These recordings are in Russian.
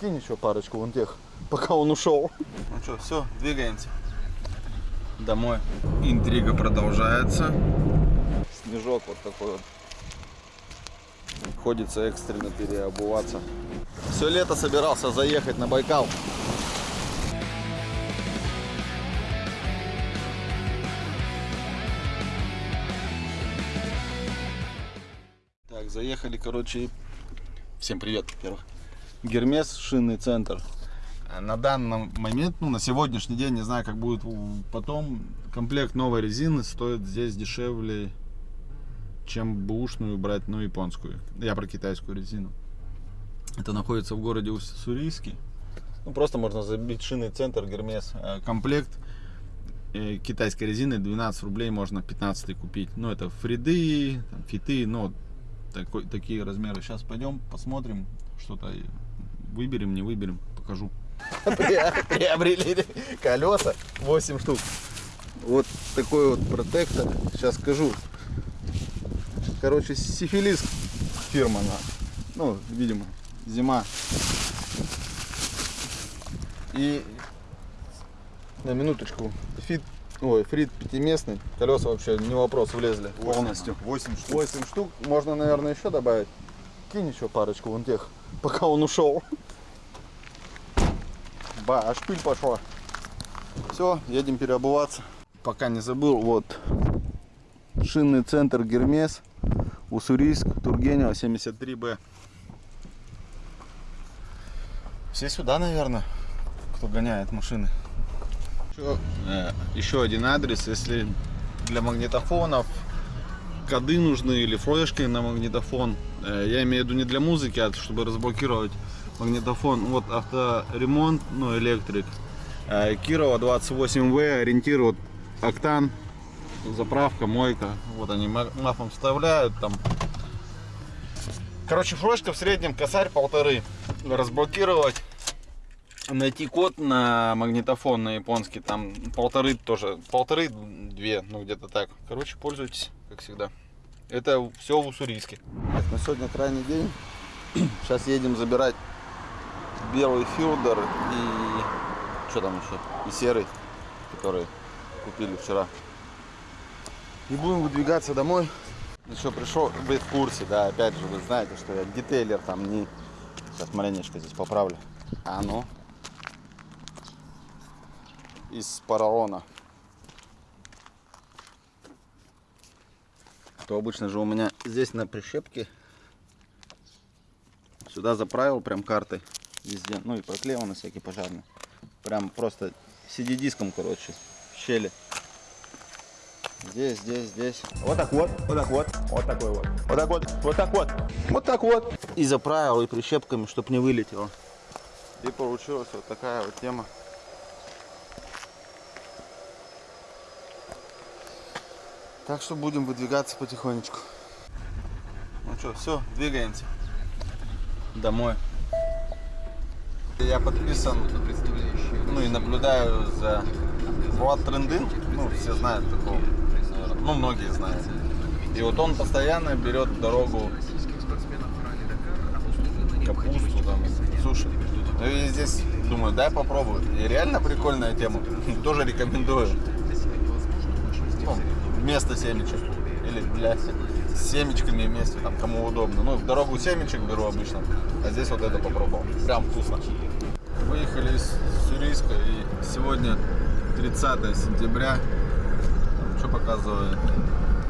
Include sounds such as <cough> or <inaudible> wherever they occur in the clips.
Кинь еще парочку вон тех, <laughs> пока он ушел. Ну что, все, двигаемся. Домой. Интрига продолжается. Снежок вот такой вот. Ходится экстренно переобуваться. Все лето собирался заехать на Байкал. Так, заехали, короче. Всем привет, во-первых. Гермес, шинный центр. А На данный момент, ну, на сегодняшний день, не знаю, как будет потом, комплект новой резины стоит здесь дешевле, чем бушную брать, ну, японскую. Я про китайскую резину. Это находится в городе Уссурийске. Ну, просто можно забить шинный центр Гермес. Э, Комплект э, китайской резины 12 рублей можно 15 купить. Ну, это фриды, там, фиты, вот такой, такие размеры. Сейчас пойдем, посмотрим, что-то выберем, не выберем, покажу. <laughs> Приобрели колеса 8 штук. Вот такой вот протектор. Сейчас скажу. Короче, сифилис фирма. она. Ну, видимо, зима. И на минуточку. Фит, ой, фрит пятиместный. Колеса вообще не вопрос, влезли полностью. 8 штук. 8 штук. Можно, наверное, еще добавить. Кинь еще парочку вон тех, пока он ушел. Ба, аж пыль пошла. Все, едем переобуваться. Пока не забыл, вот шинный центр Гермес, Уссурийск, Тургенева, 73Б. Все сюда, наверное, кто гоняет машины. Еще, э, еще один адрес, если для магнитофонов коды нужны или флешки на магнитофон. Э, Я имею в виду не для музыки, а чтобы разблокировать магнитофон. Вот авторемонт, ну электрик. Э, Кирова 28В, ориентир вот октан, заправка, мойка. Вот они ма- мафом вставляют там. Короче, флешка в среднем косарь полторы. Разблокировать найти код на магнитофон на японский, там полторы тоже, полторы, две, ну где-то так. Короче, пользуйтесь, как всегда. Это все в Уссурийске. на сегодня крайний день. <clears throat> Сейчас едем забирать белый филдер и что там еще? И серый, который купили вчера. И будем выдвигаться домой. Еще пришел, быть в курсе, да, опять же, вы знаете, что я детейлер там не... Сейчас маленечко здесь поправлю. А ну, из поролона. То обычно же у меня здесь на прищепке сюда заправил прям картой везде, ну и проклеиваны всякие пожарные. Прям просто CD-диском, короче, в щели. Здесь, здесь, здесь. Вот так вот, вот так вот, вот такой вот. Вот так вот, вот так вот, вот так вот. И заправил, и прищепками, чтобы не вылетело. И получилась вот такая вот тема. Так что будем выдвигаться потихонечку. Ну что, все, двигаемся. Домой. Я подписан, ну и наблюдаю за Влад Трендын. Ну, все знают такого. Ну, многие знают. И вот он постоянно берет дорогу капусту, там, суши. Ну и здесь думаю, дай попробую. И реально прикольная тема. <laughs> Тоже рекомендую. Вместо семечек. Или для с семечками вместе, там, кому удобно. Ну, в дорогу семечек беру обычно, а здесь вот это попробовал. Прям вкусно. Выехали из Сурийска и сегодня 30 сентября. Что показывает?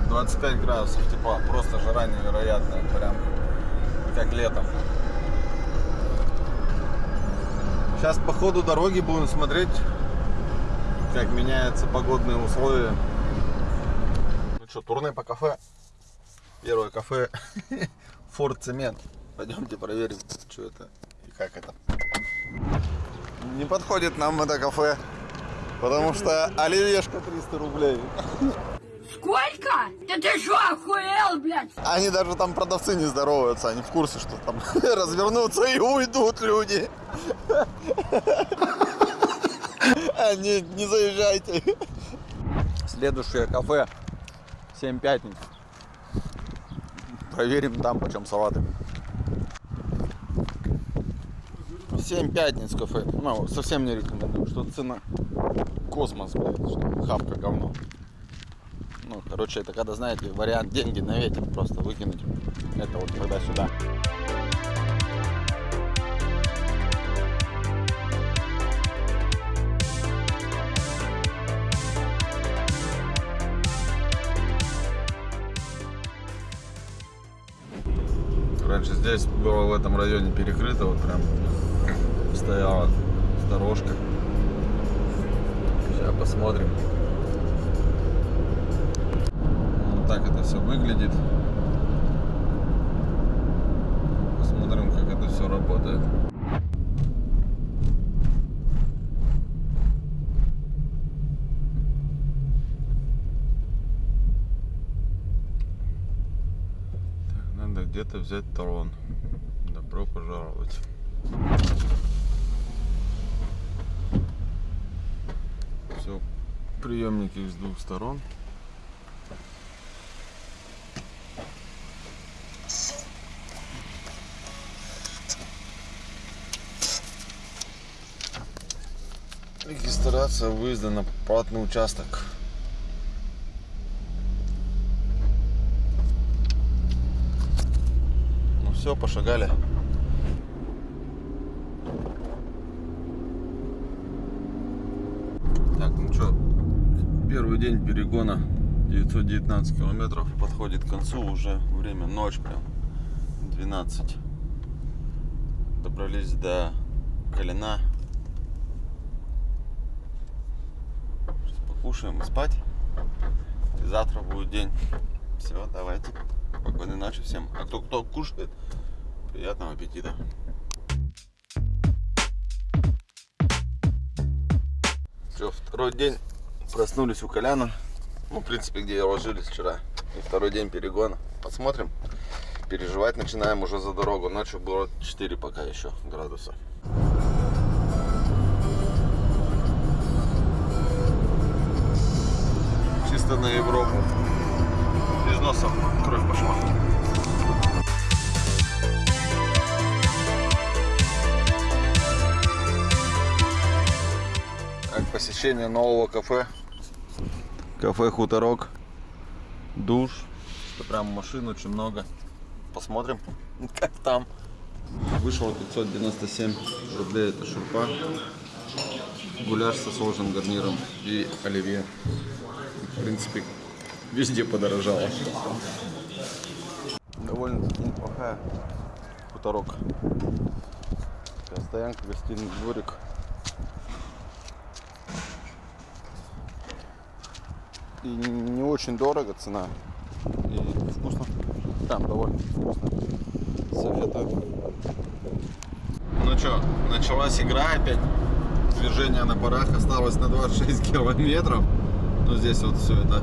25 градусов тепла. Просто жара невероятная. Прям как летом. Сейчас по ходу дороги будем смотреть, как меняются погодные условия. Что, турне по кафе. Первое кафе <laughs> Форт Цемент. Пойдемте проверим, что это и как это. Не подходит нам это кафе, потому что оливьешка 300 рублей. Сколько? Да ты что, охуел, блядь? Они даже там продавцы не здороваются, они в курсе, что там <laughs> развернутся и уйдут люди. <laughs> Они не заезжайте. Следующее кафе 7 пятниц. Проверим там, почем салаты. 7 пятниц кафе. Ну, совсем не рекомендую. Что цена? Космос, блядь. Что хавка говно. Ну, короче, это когда, знаете, вариант деньги на ветер просто выкинуть. Это вот когда сюда. Было в этом районе перекрыто, вот прям стояла дорожка. Сейчас посмотрим. Вот так это все выглядит. Посмотрим, как это все работает. Так, где-то взять талон. Добро пожаловать. Все, приемники с двух сторон. Регистрация выезда на платный участок. Ну все, пошагали. Так, ну что, первый день перегона 919 километров подходит к концу, уже время ночь прям, 12. Добрались до Калина. Сейчас покушаем и спать. И завтра будет день. Все, давайте. Спокойной ночи всем. А кто кто кушает, приятного аппетита. Все, второй день проснулись у Коляна. Ну, в принципе, где ложились вчера. И второй день перегона. Посмотрим. Переживать начинаем уже за дорогу. Ночью было 4 пока еще градуса. Чисто на Европу. Носа кровь пошла. Так, посещение нового кафе. Кафе Хуторок. Душ. Прям машин очень много. Посмотрим, <laughs> как там. Вышло 597 рублей. Это шурпа. Гуляш со сложным гарниром и оливье. В принципе, везде подорожало. Довольно-таки неплохая хуторок. Стоянка, гостиный дворик. И не очень дорого цена. И вкусно. Там довольно вкусно. Советую. Ну что, началась игра опять. Движение на парах осталось на 26 километров. Ну здесь вот все это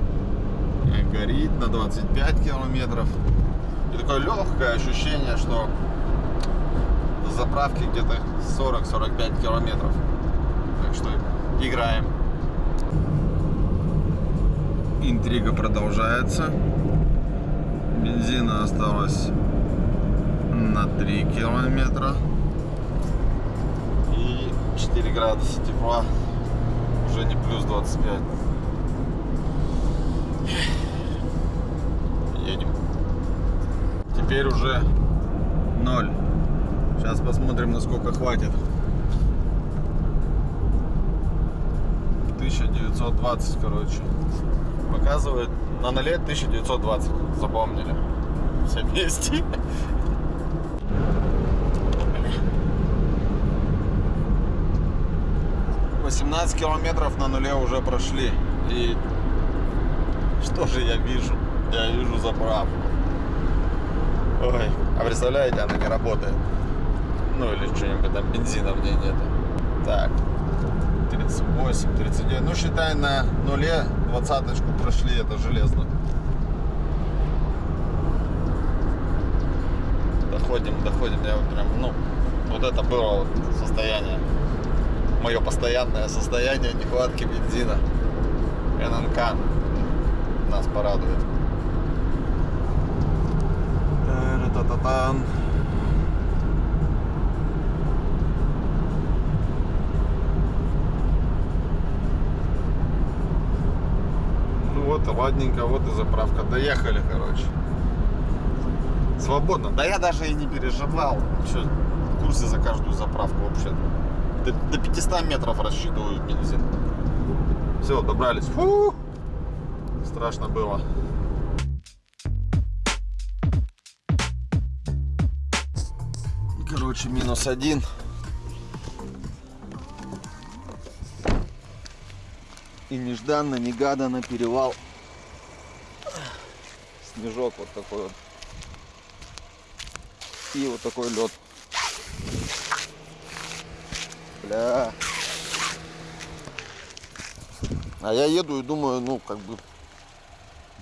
горит на 25 километров. И такое легкое ощущение, что до заправки где-то 40-45 километров. Так что играем. Интрига продолжается. Бензина осталось на 3 километра. И 4 градуса тепла. Уже не плюс 25. Теперь уже 0. Сейчас посмотрим, насколько хватит. 1920, короче. Показывает на нуле 1920. Запомнили. Все вместе. Восемнадцать километров на нуле уже прошли. И что же я вижу? Я вижу заправку. Ой, а представляете, она не работает. Ну или что-нибудь там бензина в ней нет. Так, 38, 39. Ну считай на нуле двадцаточку прошли, это железно. Доходим, доходим. Я вот прям, ну, вот это было состояние. Мое постоянное состояние нехватки бензина. ННК нас порадует. Та-та-та-тан. Ну вот, ладненько, вот и заправка. Доехали, короче. Свободно. Да я даже и не переживал. Что, в курсе за каждую заправку вообще. До, до 500 метров рассчитывают бензин. Все, добрались. Фу! Страшно было. Короче, минус один. И нежданно, негаданно перевал. Снежок вот такой вот. И вот такой лед. Бля. А я еду и думаю, ну, как бы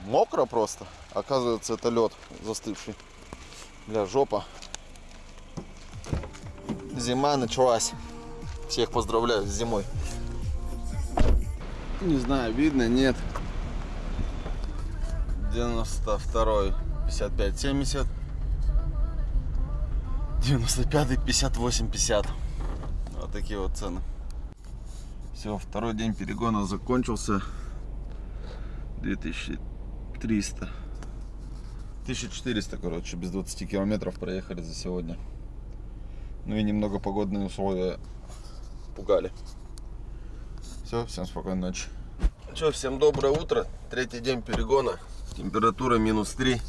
мокро просто. Оказывается, это лед застывший. Бля, жопа. Зима началась. Всех поздравляю с зимой. Не знаю, видно, нет. 92 55 70 95 58 50 вот такие вот цены все второй день перегона закончился 2300 1400 короче без 20 километров проехали за сегодня ну и немного погодные условия пугали все всем спокойной ночи Че, всем доброе утро. Третий день перегона. Температура минус 3.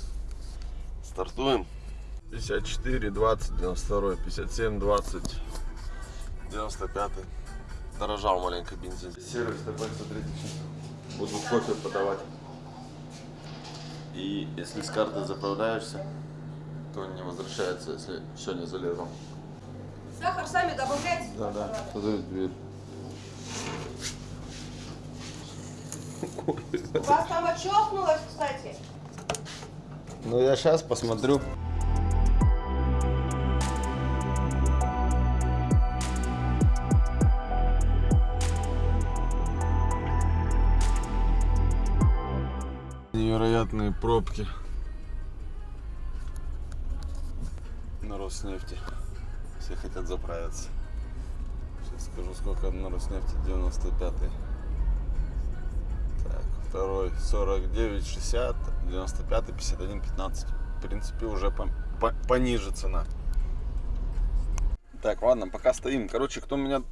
Стартуем. 54, 20, 92, 57, 20, 95. Дорожал маленько бензин. Сервис такой, смотрите, сейчас буду кофе подавать. И если с карты заправляешься, то не возвращается, если все не залезал. Сахар сами добавляйте. Да, да. Подают дверь. У вас там отщелкнулось, кстати. Ну я сейчас посмотрю. Невероятные пробки на Роснефти. Все хотят заправиться. Сейчас скажу, сколько на Роснефти 95 -й. Так, второй 49, 60, 95, 51, 15. В принципе, уже по- по- пониже цена. Так, ладно, пока стоим. Короче, кто меня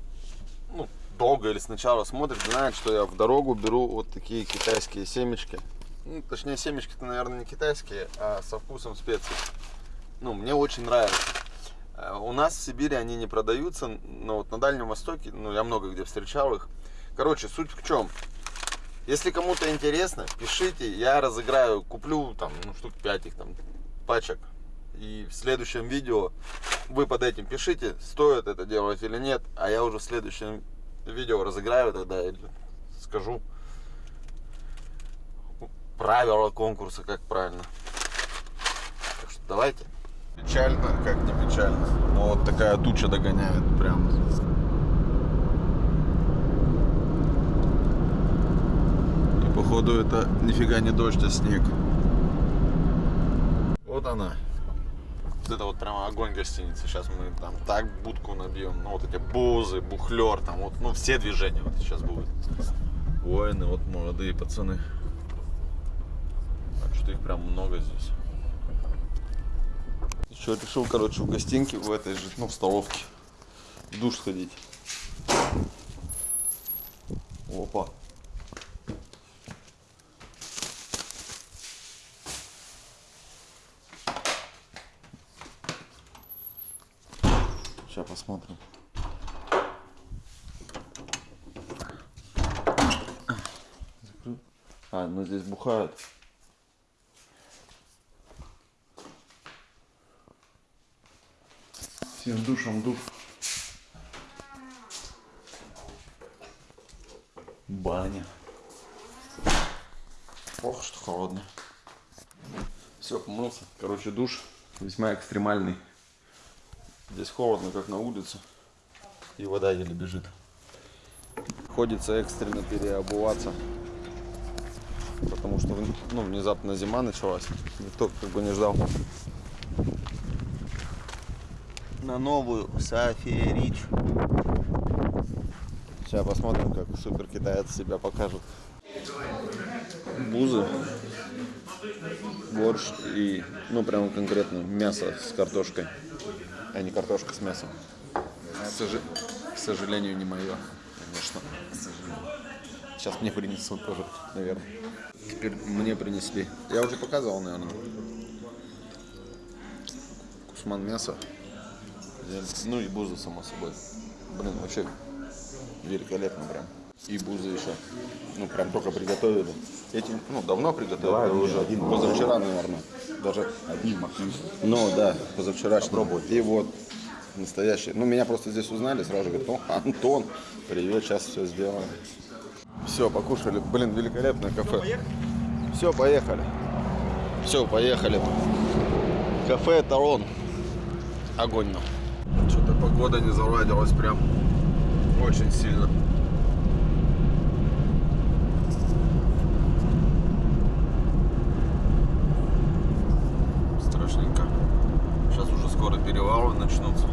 ну, долго или сначала смотрит, знает, что я в дорогу беру вот такие китайские семечки. Ну, точнее, семечки-то, наверное, не китайские, а со вкусом специй. Ну, мне очень нравится. Э, У нас в Сибири они не продаются, но вот на Дальнем Востоке, ну, я много где встречал их. Короче, суть в чем? Если кому-то интересно, пишите, я разыграю, куплю там, ну, штук 5 их там, пачек. И в следующем видео вы под этим пишите, стоит это делать или нет, а я уже в следующем видео разыграю тогда или скажу правила конкурса, как правильно. Так что давайте. Печально, как не печально. Но вот такая туча догоняет прям. И походу это нифига не дождь, а снег. Вот она. Вот это вот прямо огонь гостиницы. Сейчас мы там так будку набьем. Ну вот эти бузы, бухлер, там вот, ну все движения вот сейчас будут. Воины, вот молодые пацаны. Так что их прям много здесь. Еще решил, короче, в гостинке в этой же, ну в столовке в душ сходить. Опа. Сейчас посмотрим. А, ну здесь бухают. Всем душам душ. Баня. Ох, что холодно. Все, помылся. Короче, душ весьма экстремальный. Здесь холодно, как на улице. И вода еле бежит. Приходится экстренно переобуваться. Потому что ну, внезапно зима началась. Никто как бы не ждал. На новую София Рич. Сейчас посмотрим, как супер китаец себя покажет. бузы, борщ и, ну, прям конкретно мясо с картошкой, а не картошка с мясом. К, сожа- к сожалению, не мое, конечно. Сейчас мне принесут тоже, наверное. Теперь мне принесли. Я уже показывал, наверное. Кусман мяса. Ну и буза, само собой. Блин, вообще великолепно прям. И бузы еще. Ну, прям только приготовили. Эти, ну, давно приготовили уже. Один, позавчера, наверное. Даже один максимум. Ну, да, позавчерашний. Попробуй. И вот настоящий. Ну, меня просто здесь узнали, сразу же говорят, о, Антон, привет, сейчас все сделаем. Все, покушали. Блин, великолепное кафе. Все, поехали. Все, поехали. Кафе Тарон. Огонь нам. Что-то погода не заладилась прям очень сильно. Страшненько. Сейчас уже скоро перевалы начнутся.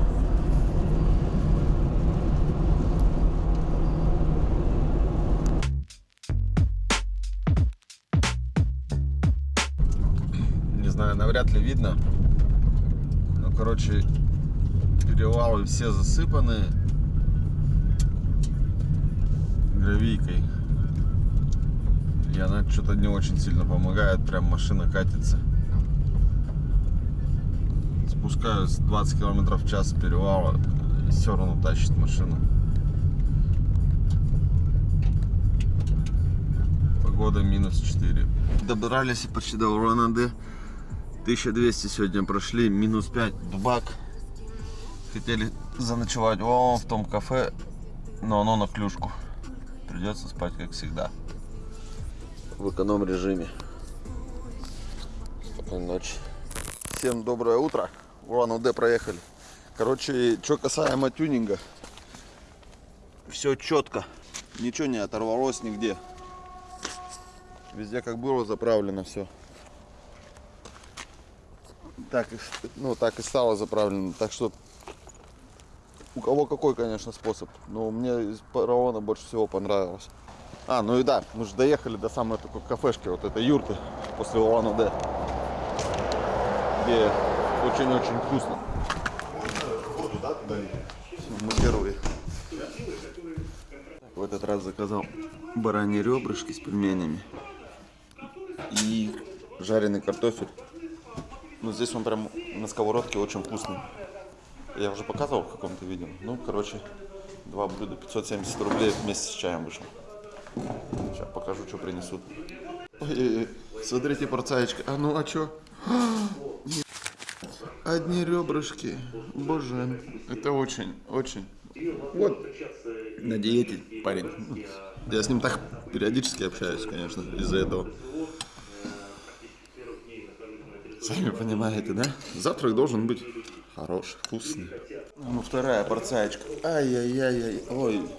Не знаю, навряд ли видно. Ну, короче, перевалы все засыпаны гравийкой. И она что-то не очень сильно помогает, прям машина катится. Спускаюсь 20 километров в час перевала, все равно тащит машину. Погода минус 4. Добрались и почти до Урана-Д. 1200 сегодня прошли, минус 5 бак. Хотели заночевать вон в том кафе, но оно на клюшку. Придется спать, как всегда. В эконом режиме. Спокойной ночи. Всем доброе утро. Уран УД проехали. Короче, что касаемо тюнинга. Все четко. Ничего не оторвалось нигде. Везде как было заправлено все. Так, ну, так и стало заправлено. Так что у кого какой, конечно, способ. Но мне из парована больше всего понравилось. А, ну и да, мы же доехали до самой такой кафешки, вот этой юрты после улан удэ Где очень-очень вкусно. Всё, Мы герои. В этот раз заказал бараньи ребрышки с пельменями и жареный картофель. Ну, здесь он прям на сковородке очень вкусный. Я уже показывал в каком-то видео. Ну, короче, два блюда 570 рублей вместе с чаем вышло. Сейчас покажу, что принесут. Ой-ой-ой, смотрите, порцаечка. А ну, а чё? <gasps> Одни ребрышки. Боже, это очень, очень. Вот, на диете парень. Я с ним так периодически общаюсь, конечно, из-за этого. Сами понимаете, да? Завтрак должен быть хороший, вкусный. Ну, вторая порцаечка. Ай-яй-яй-яй. Ой,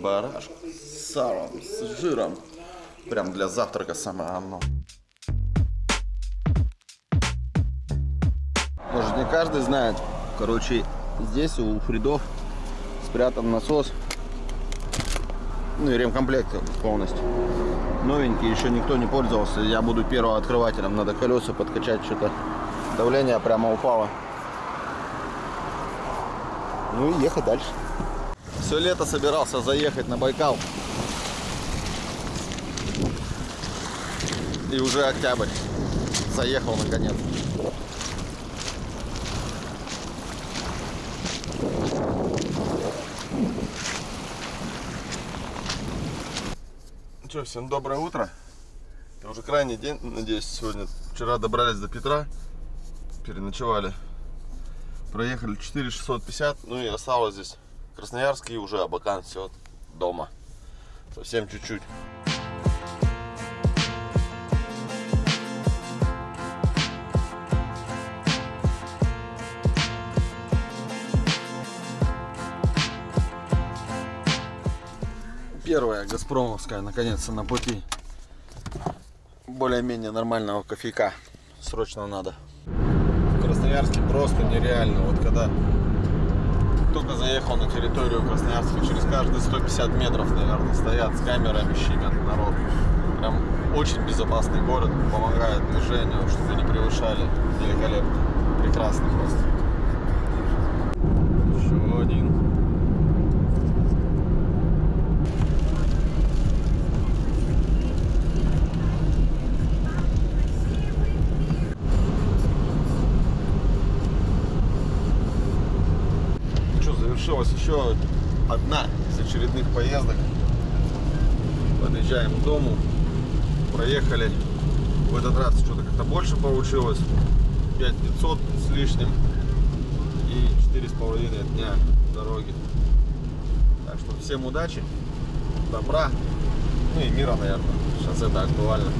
барашек с салом, с жиром. Прям для завтрака самое оно. Может, не каждый знает. Короче, здесь у Фридов спрятан насос. Ну и ремкомплект полностью. Новенький, еще никто не пользовался. Я буду первым открывателем. Надо колеса подкачать, что-то давление прямо упало. Ну и ехать дальше. Все лето собирался заехать на Байкал. И уже октябрь. Заехал наконец. Ну что, всем доброе утро. Это уже крайний день, надеюсь, сегодня. Вчера добрались до Петра, переночевали. Проехали 4650, ну и осталось здесь Красноярск и уже Абакан, все дома. Совсем чуть-чуть. Первая Газпромовская, наконец-то на пути. Более-менее нормального кофейка. Срочно надо. Красноярске просто нереально. Вот когда только заехал на территорию Красноярска, через каждые 150 метров, наверное, стоят с камерами, щемят народ. Прям очень безопасный город, помогает движению, чтобы не превышали. Великолепно. Прекрасно просто. Еще один. Ну что, завершилась еще одна из очередных поездок. Подъезжаем к дому. Проехали. В этот раз что-то как-то больше получилось. 5500 с лишним. И четыре с половиной дня дороги. Так что всем удачи, добра, ну и мира, наверное. Сейчас это актуально.